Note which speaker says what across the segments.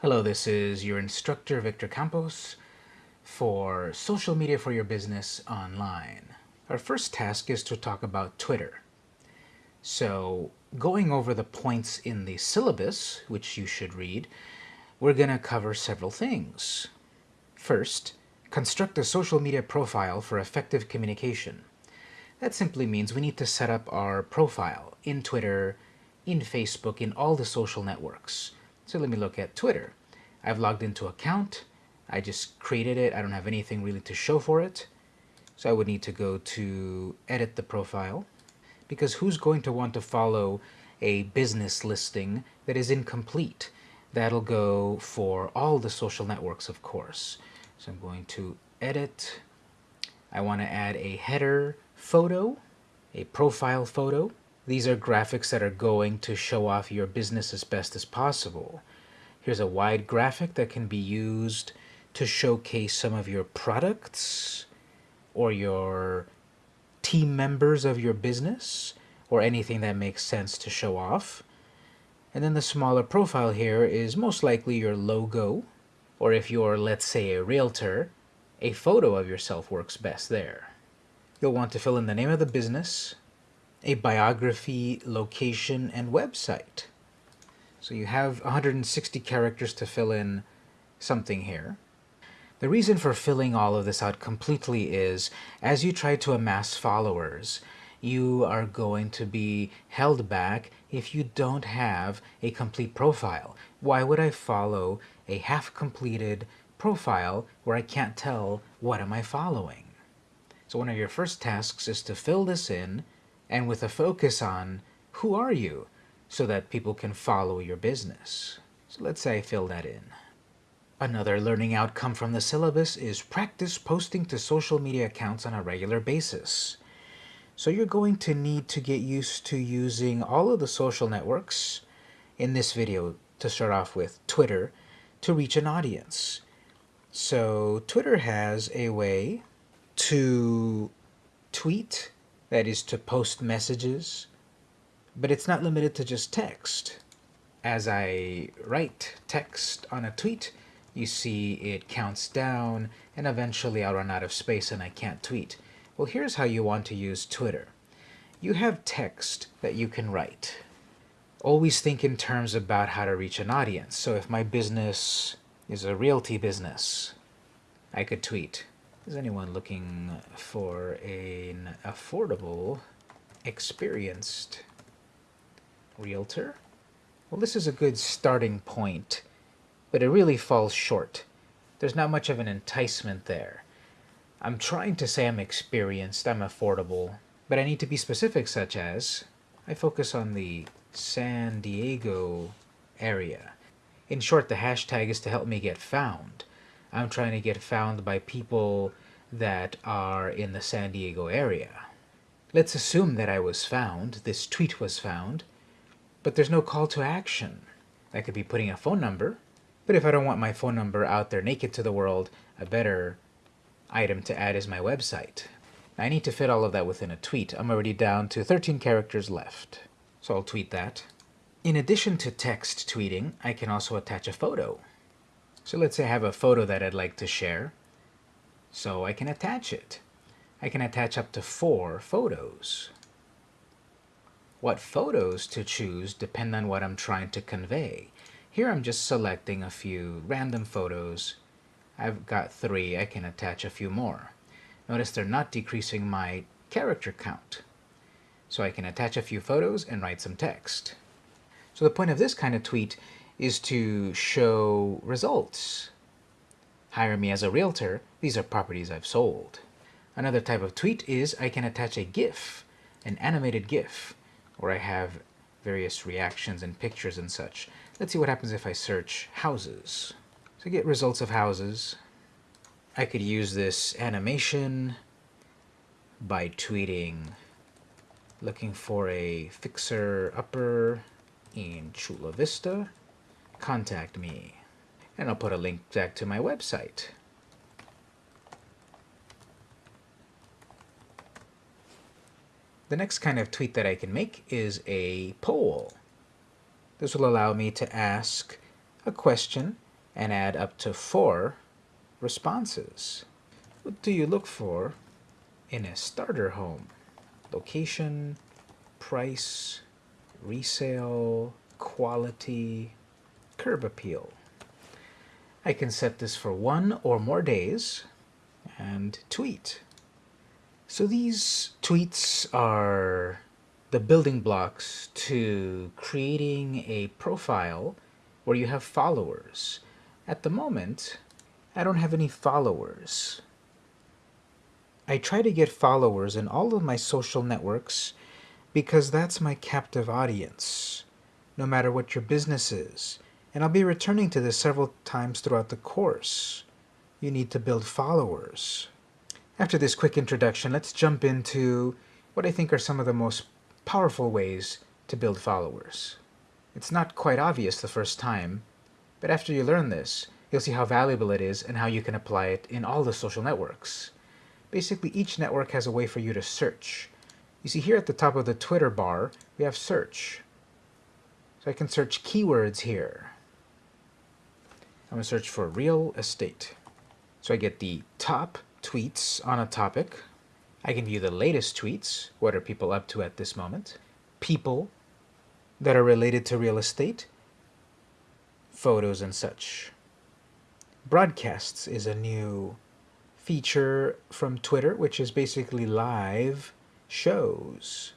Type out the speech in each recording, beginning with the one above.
Speaker 1: Hello, this is your instructor Victor Campos for Social Media for Your Business Online. Our first task is to talk about Twitter. So going over the points in the syllabus, which you should read, we're going to cover several things. First, construct a social media profile for effective communication. That simply means we need to set up our profile in Twitter, in Facebook, in all the social networks. So let me look at Twitter. I've logged into account. I just created it. I don't have anything really to show for it. So I would need to go to edit the profile because who's going to want to follow a business listing that is incomplete? That'll go for all the social networks, of course. So I'm going to edit. I want to add a header photo, a profile photo. These are graphics that are going to show off your business as best as possible. Here's a wide graphic that can be used to showcase some of your products or your team members of your business or anything that makes sense to show off. And then the smaller profile here is most likely your logo, or if you're, let's say, a realtor, a photo of yourself works best there. You'll want to fill in the name of the business, a biography, location, and website. So you have 160 characters to fill in something here. The reason for filling all of this out completely is, as you try to amass followers, you are going to be held back if you don't have a complete profile. Why would I follow a half-completed profile where I can't tell what am I following? So one of your first tasks is to fill this in and with a focus on who are you so that people can follow your business. So let's say I fill that in. Another learning outcome from the syllabus is practice posting to social media accounts on a regular basis. So you're going to need to get used to using all of the social networks in this video to start off with Twitter to reach an audience. So Twitter has a way to tweet that is to post messages, but it's not limited to just text. As I write text on a tweet, you see it counts down, and eventually I'll run out of space and I can't tweet. Well, here's how you want to use Twitter. You have text that you can write. Always think in terms about how to reach an audience. So if my business is a realty business, I could tweet, is anyone looking for an affordable, experienced realtor? Well, this is a good starting point, but it really falls short. There's not much of an enticement there. I'm trying to say I'm experienced, I'm affordable, but I need to be specific such as, I focus on the San Diego area. In short, the hashtag is to help me get found. I'm trying to get found by people that are in the San Diego area. Let's assume that I was found, this tweet was found, but there's no call to action. I could be putting a phone number, but if I don't want my phone number out there naked to the world, a better item to add is my website. I need to fit all of that within a tweet. I'm already down to 13 characters left, so I'll tweet that. In addition to text tweeting, I can also attach a photo. So let's say I have a photo that I'd like to share, so I can attach it. I can attach up to four photos. What photos to choose depend on what I'm trying to convey. Here I'm just selecting a few random photos. I've got three, I can attach a few more. Notice they're not decreasing my character count. So I can attach a few photos and write some text. So the point of this kind of tweet is to show results. Hire me as a realtor, these are properties I've sold. Another type of tweet is I can attach a GIF, an animated GIF, where I have various reactions and pictures and such. Let's see what happens if I search houses. To get results of houses, I could use this animation by tweeting looking for a fixer upper in Chula Vista contact me. And I'll put a link back to my website. The next kind of tweet that I can make is a poll. This will allow me to ask a question and add up to four responses. What do you look for in a starter home? Location, price, resale, quality, curb appeal. I can set this for one or more days and tweet. So these tweets are the building blocks to creating a profile where you have followers. At the moment, I don't have any followers. I try to get followers in all of my social networks because that's my captive audience, no matter what your business is. And I'll be returning to this several times throughout the course. You need to build followers. After this quick introduction, let's jump into what I think are some of the most powerful ways to build followers. It's not quite obvious the first time, but after you learn this, you'll see how valuable it is and how you can apply it in all the social networks. Basically, each network has a way for you to search. You see here at the top of the Twitter bar, we have search. So I can search keywords here. I'm going to search for real estate. So I get the top tweets on a topic. I can view the latest tweets, what are people up to at this moment, people that are related to real estate, photos and such. Broadcasts is a new feature from Twitter, which is basically live shows.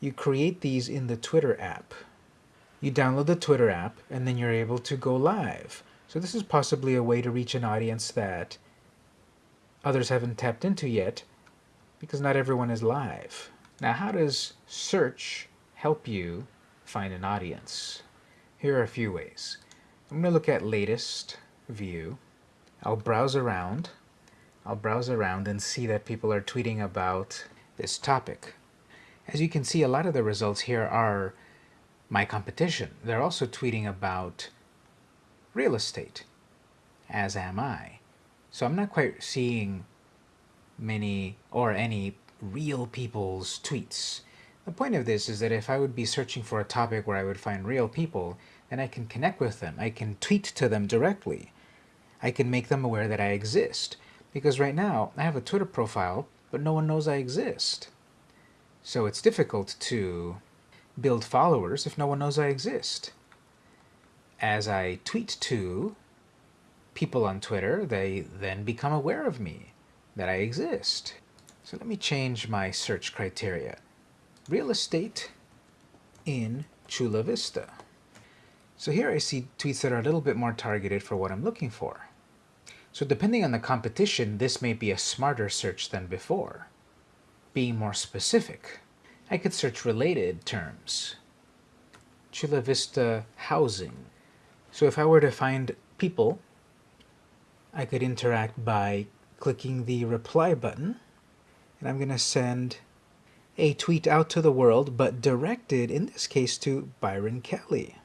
Speaker 1: You create these in the Twitter app. You download the Twitter app, and then you're able to go live. So this is possibly a way to reach an audience that others haven't tapped into yet because not everyone is live. Now how does search help you find an audience? Here are a few ways. I'm going to look at latest view. I'll browse around. I'll browse around and see that people are tweeting about this topic. As you can see, a lot of the results here are my competition. They're also tweeting about real estate, as am I. So I'm not quite seeing many or any real people's tweets. The point of this is that if I would be searching for a topic where I would find real people, then I can connect with them. I can tweet to them directly. I can make them aware that I exist. Because right now, I have a Twitter profile, but no one knows I exist. So it's difficult to build followers if no one knows I exist. As I tweet to people on Twitter, they then become aware of me, that I exist. So let me change my search criteria. Real estate in Chula Vista. So here I see tweets that are a little bit more targeted for what I'm looking for. So depending on the competition, this may be a smarter search than before. Being more specific, I could search related terms. Chula Vista housing. So if I were to find people, I could interact by clicking the reply button. And I'm going to send a tweet out to the world, but directed, in this case, to Byron Kelly.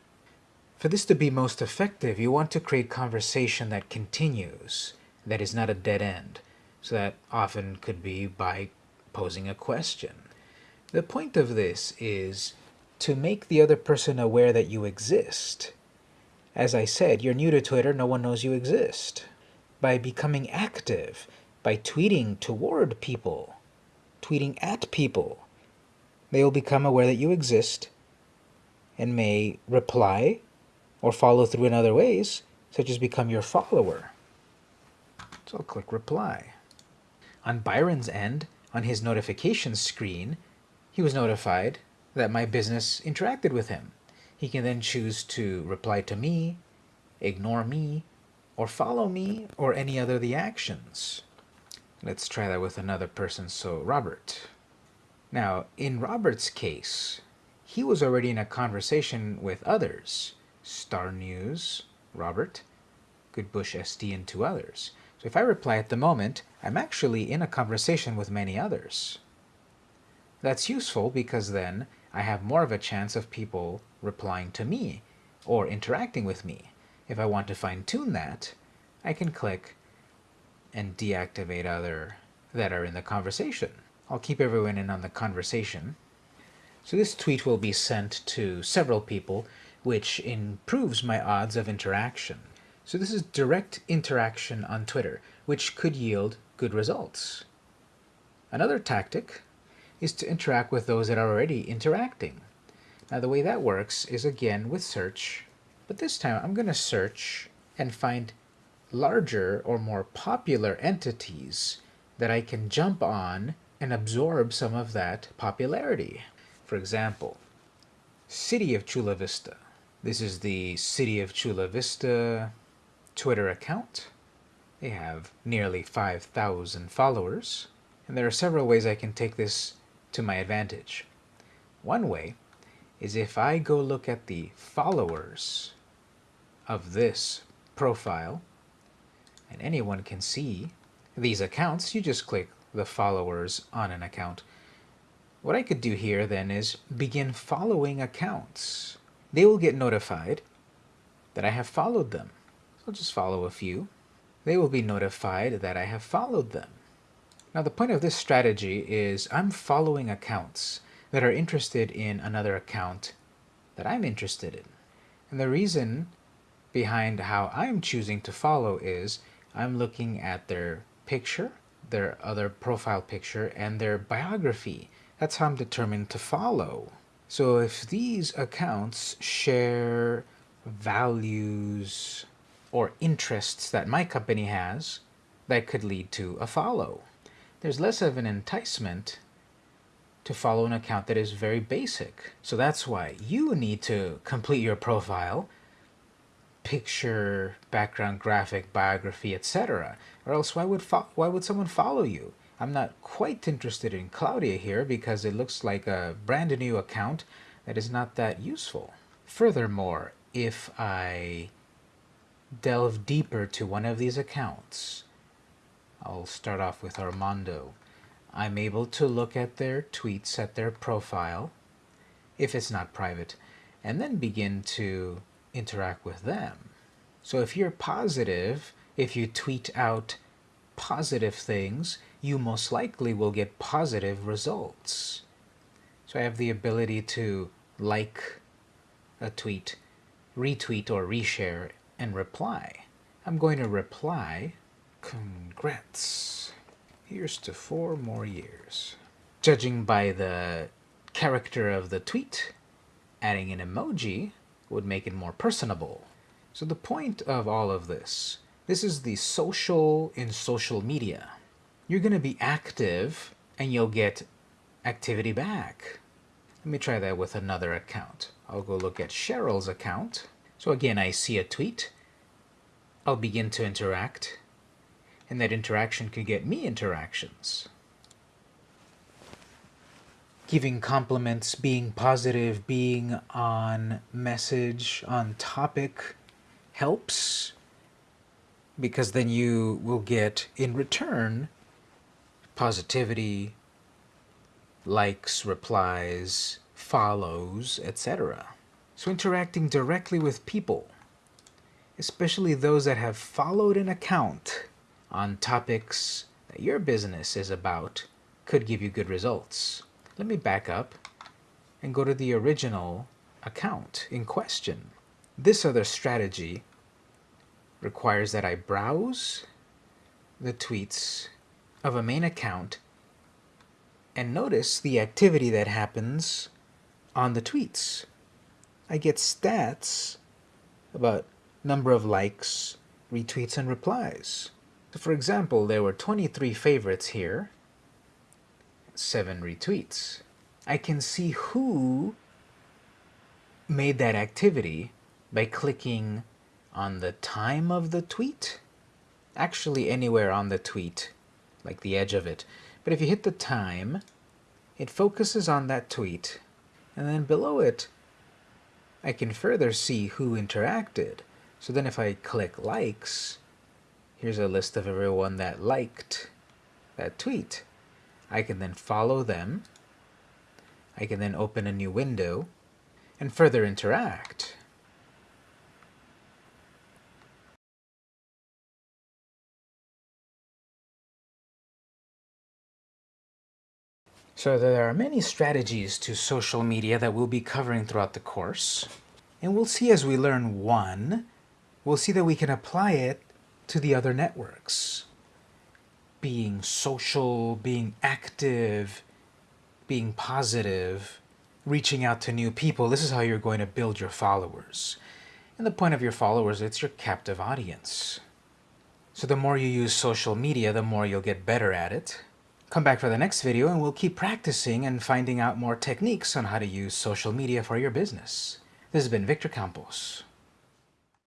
Speaker 1: For this to be most effective, you want to create conversation that continues, that is not a dead end. So that often could be by posing a question. The point of this is to make the other person aware that you exist. As I said, you're new to Twitter, no one knows you exist. By becoming active, by tweeting toward people, tweeting at people, they will become aware that you exist and may reply or follow through in other ways, such as become your follower. So I'll click reply. On Byron's end, on his notifications screen, he was notified that my business interacted with him. He can then choose to reply to me, ignore me, or follow me, or any other of the actions. Let's try that with another person, so Robert. Now, in Robert's case, he was already in a conversation with others. Star News, Robert, Goodbush SD, and two others. So if I reply at the moment, I'm actually in a conversation with many others. That's useful because then I have more of a chance of people replying to me or interacting with me. If I want to fine tune that, I can click and deactivate other that are in the conversation. I'll keep everyone in on the conversation. So this tweet will be sent to several people which improves my odds of interaction. So this is direct interaction on Twitter, which could yield good results. Another tactic is to interact with those that are already interacting. Now the way that works is again with search, but this time I'm going to search and find larger or more popular entities that I can jump on and absorb some of that popularity. For example, City of Chula Vista. This is the City of Chula Vista Twitter account. They have nearly 5,000 followers, and there are several ways I can take this to my advantage. One way is if I go look at the followers of this profile, and anyone can see these accounts, you just click the followers on an account. What I could do here then is begin following accounts. They will get notified that I have followed them. I'll just follow a few. They will be notified that I have followed them. Now the point of this strategy is I'm following accounts that are interested in another account that I'm interested in. And the reason behind how I'm choosing to follow is I'm looking at their picture, their other profile picture, and their biography. That's how I'm determined to follow. So if these accounts share values or interests that my company has, that could lead to a follow there's less of an enticement to follow an account that is very basic. So that's why you need to complete your profile, picture, background, graphic, biography, etc. Or else why would why would someone follow you? I'm not quite interested in Claudia here because it looks like a brand new account that is not that useful. Furthermore, if I delve deeper to one of these accounts, I'll start off with Armando. I'm able to look at their tweets at their profile, if it's not private, and then begin to interact with them. So if you're positive, if you tweet out positive things, you most likely will get positive results. So I have the ability to like a tweet, retweet or reshare, and reply. I'm going to reply Congrats. Here's to four more years. Judging by the character of the tweet, adding an emoji would make it more personable. So the point of all of this, this is the social in social media. You're going to be active and you'll get activity back. Let me try that with another account. I'll go look at Cheryl's account. So again, I see a tweet. I'll begin to interact and that interaction could get me interactions. Giving compliments, being positive, being on message, on topic helps because then you will get in return positivity, likes, replies, follows, etc. So interacting directly with people, especially those that have followed an account on topics that your business is about could give you good results. Let me back up and go to the original account in question. This other strategy requires that I browse the tweets of a main account and notice the activity that happens on the tweets. I get stats about number of likes, retweets, and replies. So for example, there were 23 favorites here, 7 retweets. I can see who made that activity by clicking on the time of the tweet. Actually anywhere on the tweet, like the edge of it. But if you hit the time, it focuses on that tweet, and then below it, I can further see who interacted. So then if I click likes, Here's a list of everyone that liked that tweet. I can then follow them. I can then open a new window and further interact. So there are many strategies to social media that we'll be covering throughout the course. And we'll see as we learn one, we'll see that we can apply it to the other networks. Being social, being active, being positive, reaching out to new people. This is how you're going to build your followers. And the point of your followers, it's your captive audience. So the more you use social media, the more you'll get better at it. Come back for the next video and we'll keep practicing and finding out more techniques on how to use social media for your business. This has been Victor Campos.